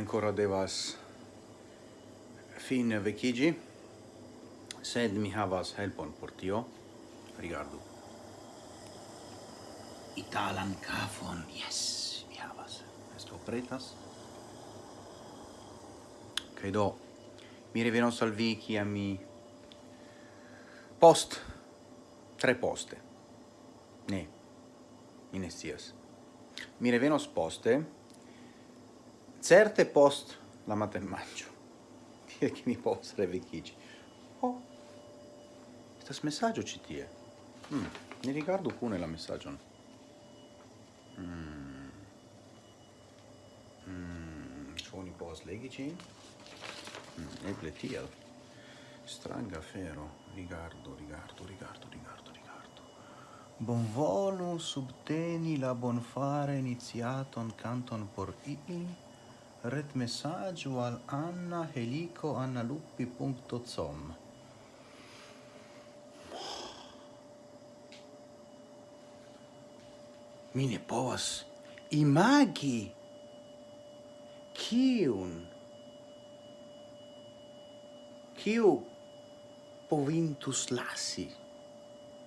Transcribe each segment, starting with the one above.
ancora devas fine vecigi, sed mi havas helpon por tio. Rigardu. Italan kafon, yes, mi havas. Esto pretas. Kaj do, mi revenos al vi kiam mi post tre poste. Ne, mi ne scias. Mi revenos poste, certe post la matemaggio Tie che mi povas reveciĝi. Ho, oh, estas messaggio ci tie. Mm, ne rigardu kune la messaggio Mm. Mm, suoni post legici? Mm, eble tiel. Stranga afero. Rigardu, rigardu, rigardu, rigardu, bon Bonvolu subteni la bonfare iniziaton canton por i ret messaggio al anna helico annaluppi.com Mi ne povas imagi kiun kiu povintus lasi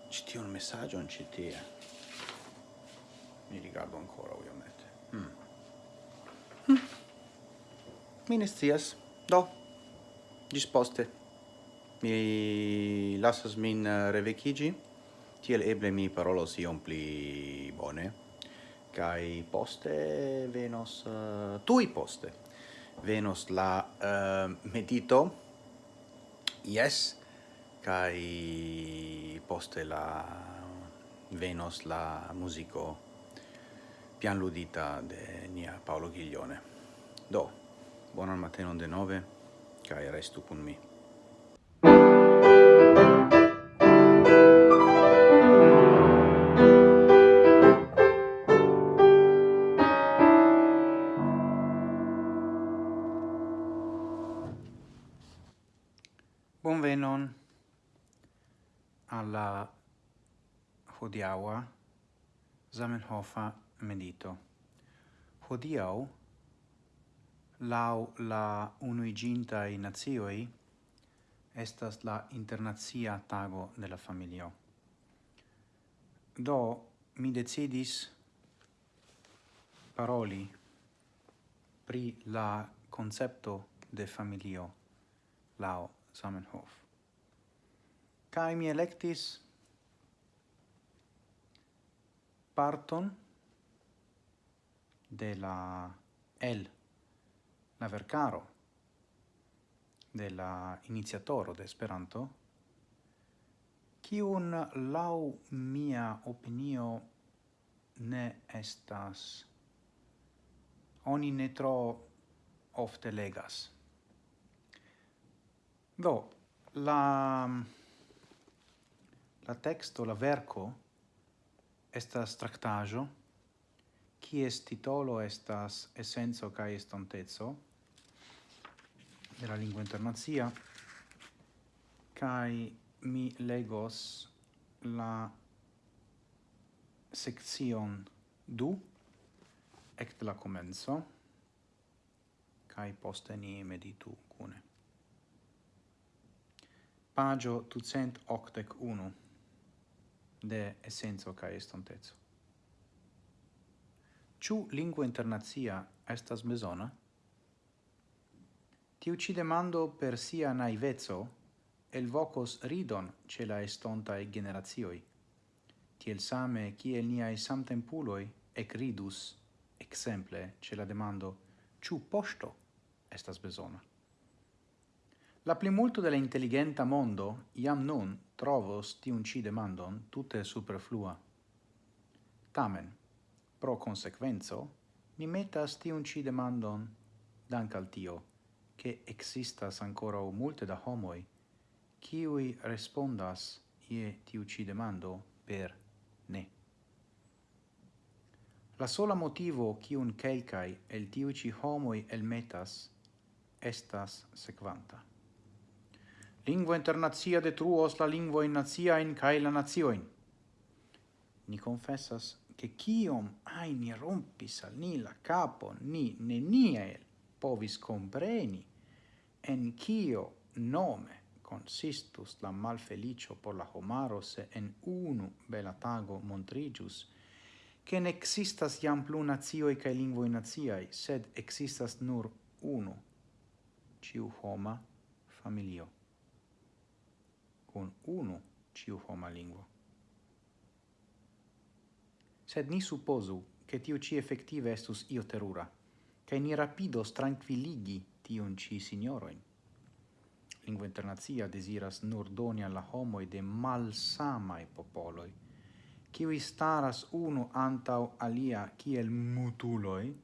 ci un messaggio non citia Mi rigardo ancora ovviamente mi ne scias. Do, gis poste. Mi lasas min eh, revecigi, tiel eble mi parolos iom pli bone, kai poste venos, eh, uh, tui poste, venos la uh, medito, yes, kai poste la venos la musico pian ludita de nia Paolo Ghiglione. Do, Bonan matenon denove, cae restu cun mi. Bonvenon alla hodiaua Zamenhofa medito. Hodiau, lau la unuigintai nazioi estas la internazia tago de la familio. Do mi decidis paroli pri la concepto de familio lau Samenhof. Kai mi electis parton de la L la vercaro de la iniziatoro de Esperanto, kiun lau mia opinio ne estas oni ne tro ofte legas. Do, la, la texto, la verco, estas tractajo, est titolo estas essenzo cae estontezo, de la lingua internazia kai mi legos la section du ect la comenzo kai poste ni meditu cune pagio 281 de essenzo kai estontezo. Ciu lingua internazia estas besona? Tiu ci demando per sia naivezzo el vocos ridon ce la estontae generazioi. Tiel same ciel niai samtempuloi ec ridus, exemple, ce la demando, ciu posto estas besona. La plimulto de la intelligenta mondo iam nun trovos tiun ci demandon tutte superflua. Tamen, pro consequenzo, ni metas tiun ci demandon dank al tio che existas ancora o multe da homoi qui respondas ie tiu ci demando per ne. La sola motivo qui un kelkai el tiu ci homoi el metas estas sequanta. Lingua internazia detruos la lingua naziaen kai la nazioin. Ni confessas che chiom ai ni rompis al ni la capo, ni ne neniel povis compreni en cio nome consistus la malfelicio por la homaro se en unu bela tago montrigius, che ne existas iam plu nazioi cae lingvoi naziai, sed existas nur unu, ciu homa familio, con unu ciu homa lingvo. Sed ni supposu che tiu ci effettive estus io terura, cae ni rapidos tranquilligi tion ci signoroin. Lingua internazia desiras nur doni alla homoi de malsamai popoloi, qui staras uno antau alia kiel mutuloi,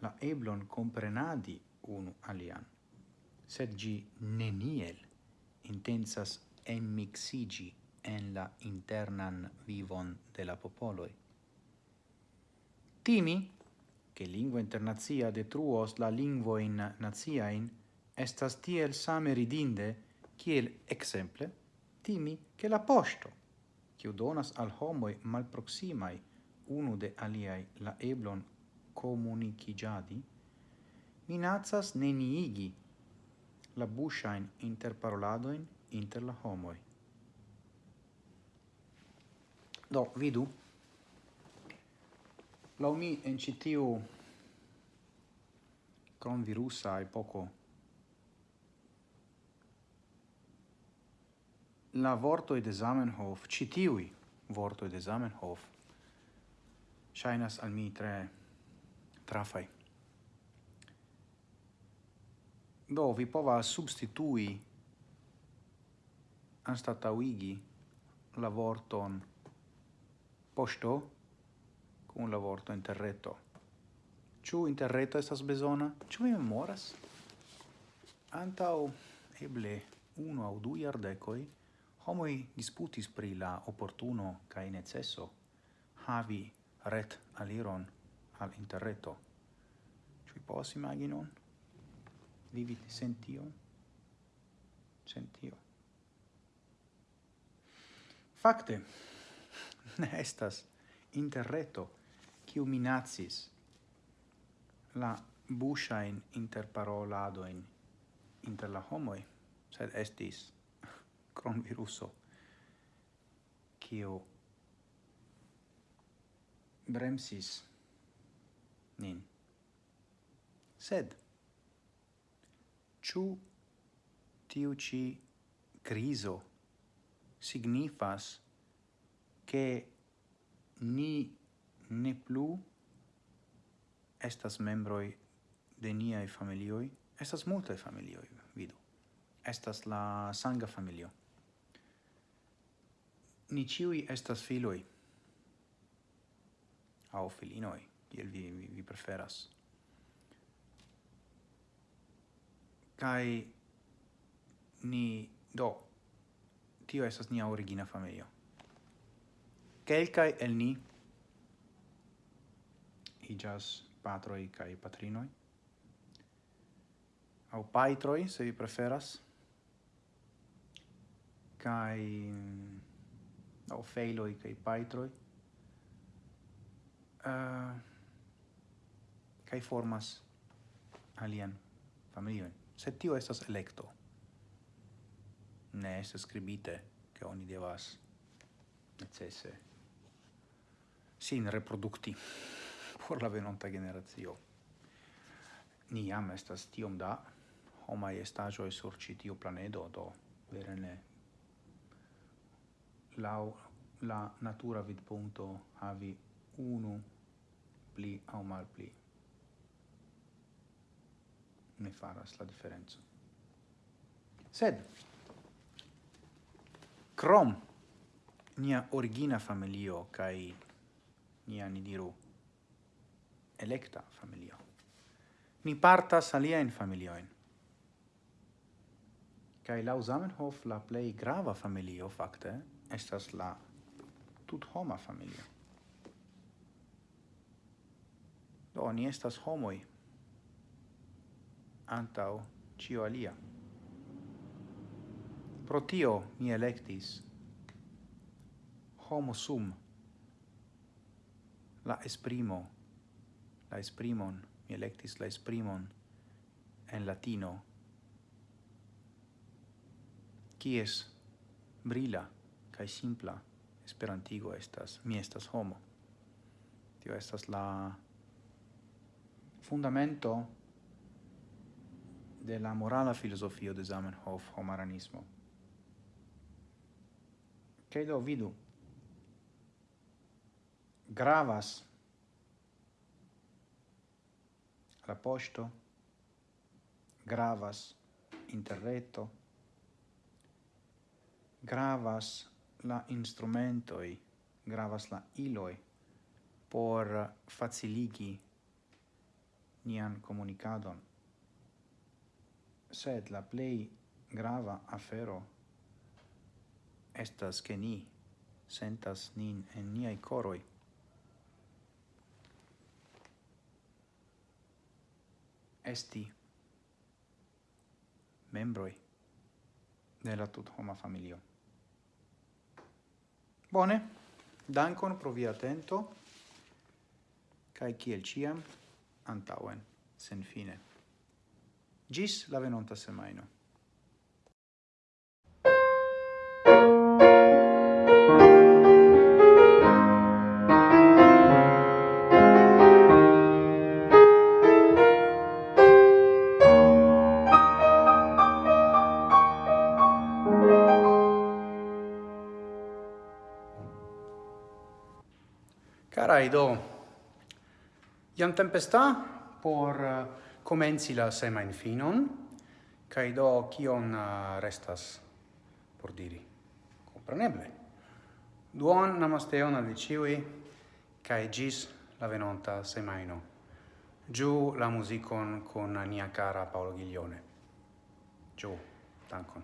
la eblon comprenadi unu alian. Sed gi neniel intensas emmixigi en la internan vivon de la popoloi. Timi che lingua internazia detruos la lingvoin naziain, estas tiel same ridinde, kiel exemple, timi che la posto, kiu donas al homoi malproximai unu de aliai la eblon comunicigiadi, minazas neniigi la bushain interparoladoin inter la homoi. Do, vidu, Lau mi en ĉi tiu kronvirusa poco la vortoj de Zamenhof, ĉi tiuj vortoj de Zamenhof shainas al mi tre trafai. Do vi pova substitui anstatauigi la vorton posto, cun la vorto interreto. Ciu interreto estas besona? Ciu mi memoras? Antau eble unu au du iardecoi homoi disputis pri la opportuno cae necesso havi ret aliron al interreto. Ciu pos imaginon? Vivi sentio? Sentio. Fakte, ne estas interreto quiu minacis la bushain interparoladoin inter la homoi, sed estis cron viruso kiu bremsis nin. Sed, chu tiu ci criso signifas che ni ne plu estas membroi de niai familioi, estas multae familioi, vidu. Estas la sanga familio. Ni ciui estas filoi, au filinoi, kiel vi, vi, vi preferas. Kai ni, do, tio estas nia origina familio. Kelkai el ni encigas patroi kai patrinoi, au paitroi, se vi preferas, kai mm, au feiloi kai paitroi, ah, uh, kai formas alien familioin. se tio estas electo. Ne estas scribite che oni devas necesse sin reproducti por la venonta generazio. Ni jam estas tiom da homa estajo sur ĉi tiu planedo, do vere ne laŭ la natura vidpunkto havi unu pli aŭ malpli ne faras la differenza Sed krom nia origina familio kaj nia ni diru electa familio. Ni partas aliaen familioin. Kai lau Zamenhof la plei grava familio fakte estas la tut homa familio. Do ni estas homoi antau cio alia. Pro tio mi electis homo sum la esprimo la esprimon, mi electis la esprimon en latino. Kies brila kaj simpla esperantigo estas mi estas homo. Tio estas la fundamento de la morala filosofio de Zamenhof homaranismo. Kaj do vidu gravas la posto, gravas interreto gravas la instrumentoi, gravas la iloi por faciligi nian comunicadon. sed la plei grava afero estas che ni sentas nin en niai coroi. esti membroi de la tut homa familio. Bone, dankon pro via atento, cae ciel ciam, antauen, sen fine. Gis la venonta semaino. Carai do, iam tempesta por eh, uh, comenzi la semain finon, cae do cion uh, eh, restas por diri. Compreneble. Duon namasteon al viciui, cae gis la venonta semaino. Giù la musicon con nia cara Paolo Ghiglione. Giù, tancon.